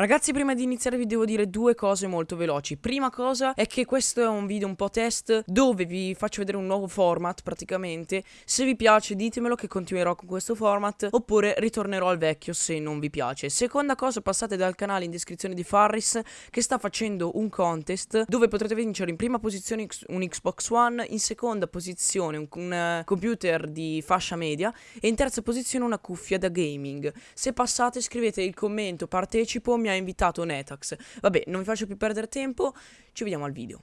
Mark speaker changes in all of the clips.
Speaker 1: Ragazzi prima di iniziare vi devo dire due cose molto veloci. Prima cosa è che questo è un video un po' test dove vi faccio vedere un nuovo format praticamente. Se vi piace ditemelo che continuerò con questo format Oppure ritornerò al vecchio se non vi piace. Seconda cosa passate dal canale in descrizione di Farris Che sta facendo un contest dove potrete vincere in prima posizione un Xbox One In seconda posizione un, un uh, computer di fascia media E in terza posizione una cuffia da gaming. Se passate scrivete il commento partecipo mi ha invitato Netax. Vabbè, non vi faccio più perdere tempo, ci vediamo al video.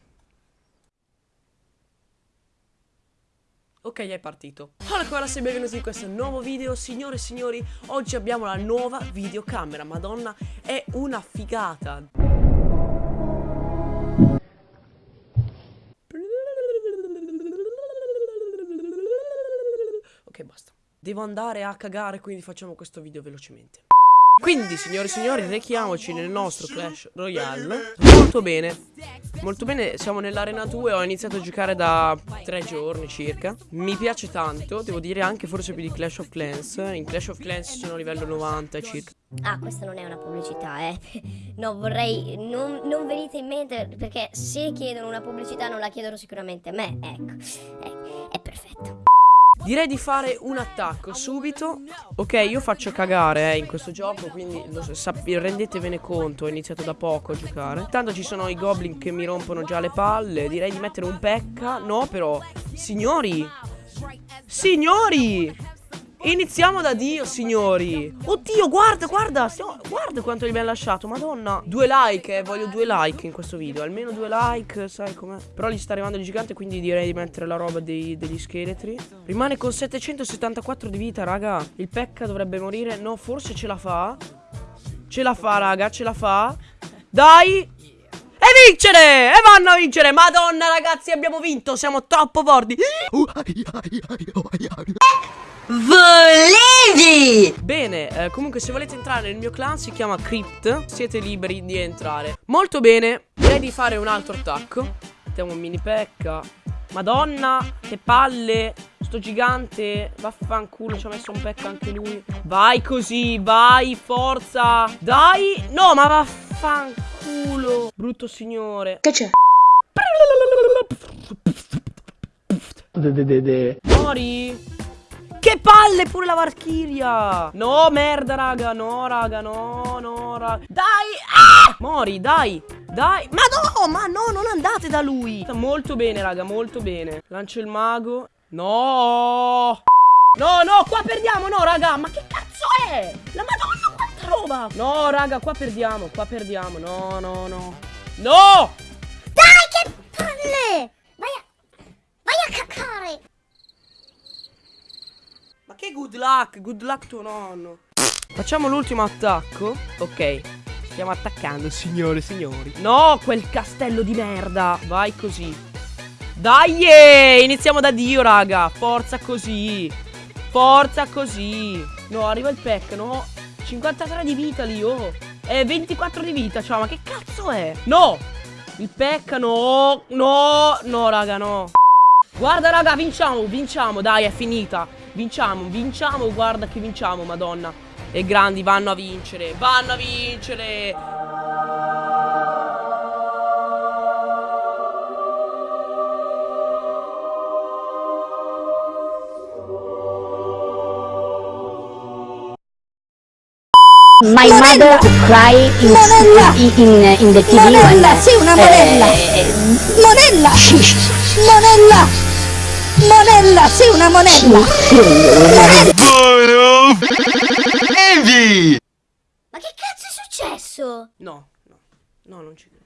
Speaker 1: Ok, è partito. Allora, sei benvenuti in questo nuovo video. Signore e signori, oggi abbiamo la nuova videocamera. Madonna, è una figata. Ok, basta. Devo andare a cagare, quindi facciamo questo video velocemente. Quindi, signore e signori, rechiamoci nel nostro Clash Royale. Molto bene. Molto bene, siamo nell'arena 2, ho iniziato a giocare da tre giorni circa. Mi piace tanto, devo dire anche forse più di Clash of Clans. In Clash of Clans sono a livello 90 circa.
Speaker 2: Ah, questa non è una pubblicità, eh. No, vorrei... Non, non venite in mente, perché se chiedono una pubblicità non la chiedono sicuramente a me, ecco. ecco è perfetto.
Speaker 1: Direi di fare un attacco subito. Ok io faccio cagare eh, in questo gioco Quindi lo, rendetevene conto Ho iniziato da poco a giocare. Tanto ci sono i goblin che mi rompono già le palle Direi di mettere un pecca. No però Signori! Signori Iniziamo da Dio, signori. Oddio, guarda, guarda. Guarda quanto gli abbiamo lasciato, madonna. Due like, eh. Voglio due like in questo video. Almeno due like, sai com'è. Però gli sta arrivando il gigante, quindi direi di mettere la roba dei, degli scheletri. Rimane con 774 di vita, raga. Il Pekka dovrebbe morire. No, forse ce la fa. Ce la fa, raga, ce la fa. Dai. E vincere! E vanno a vincere! Madonna, ragazzi, abbiamo vinto! Siamo troppo forti!
Speaker 2: Volevi!
Speaker 1: Bene, eh, comunque se volete entrare nel mio clan si chiama Crypt Siete liberi di entrare. Molto bene, direi di fare un altro attacco. Mettiamo un mini pecca. Madonna, che palle. Sto gigante Vaffanculo, ci ha messo un pecca anche lui. Vai così, vai, forza. Dai, no, ma vaffanculo. Brutto signore.
Speaker 2: Che c'è?
Speaker 1: Mori palle pure la Valkyria No merda raga No raga No no raga Dai ah! Mori dai Dai. Ma no Ma no non andate da lui. Molto bene raga Molto bene. Lancio il mago. No. No no qua perdiamo No raga. Ma che cazzo è? La madonna quanta roba? No raga qua perdiamo Qua perdiamo. No no no. No!
Speaker 2: Dai che palle Vai a Vai a cacare
Speaker 1: che good luck? Good luck tuo nonno. Facciamo l'ultimo attacco. Ok. Stiamo attaccando, signore e signori. No, quel castello di merda. Vai così. Dai! Eh, iniziamo da Dio, raga. Forza così. Forza così. No, arriva il pack, no? 53 di vita lì, oh. E 24 di vita, ciao, ma che cazzo è? No! Il pack, no. No, no, raga, no. Guarda, raga, vinciamo, vinciamo. Dai, è finita. Vinciamo, vinciamo, guarda che vinciamo, madonna. E grandi vanno a vincere, vanno a vincere.
Speaker 2: My mother cry in, in, in, in the TV
Speaker 3: Monella, when, sei una monella eh, Monella Monella Monella, sei una monella!
Speaker 2: Buono! Evi! Ma che cazzo è successo?
Speaker 1: No, no, no, non ci credo.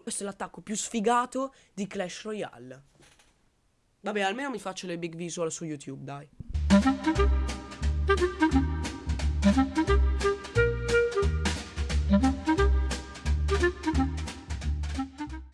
Speaker 1: Questo è l'attacco più sfigato di Clash Royale. Vabbè, almeno mi faccio le big visual su YouTube, dai.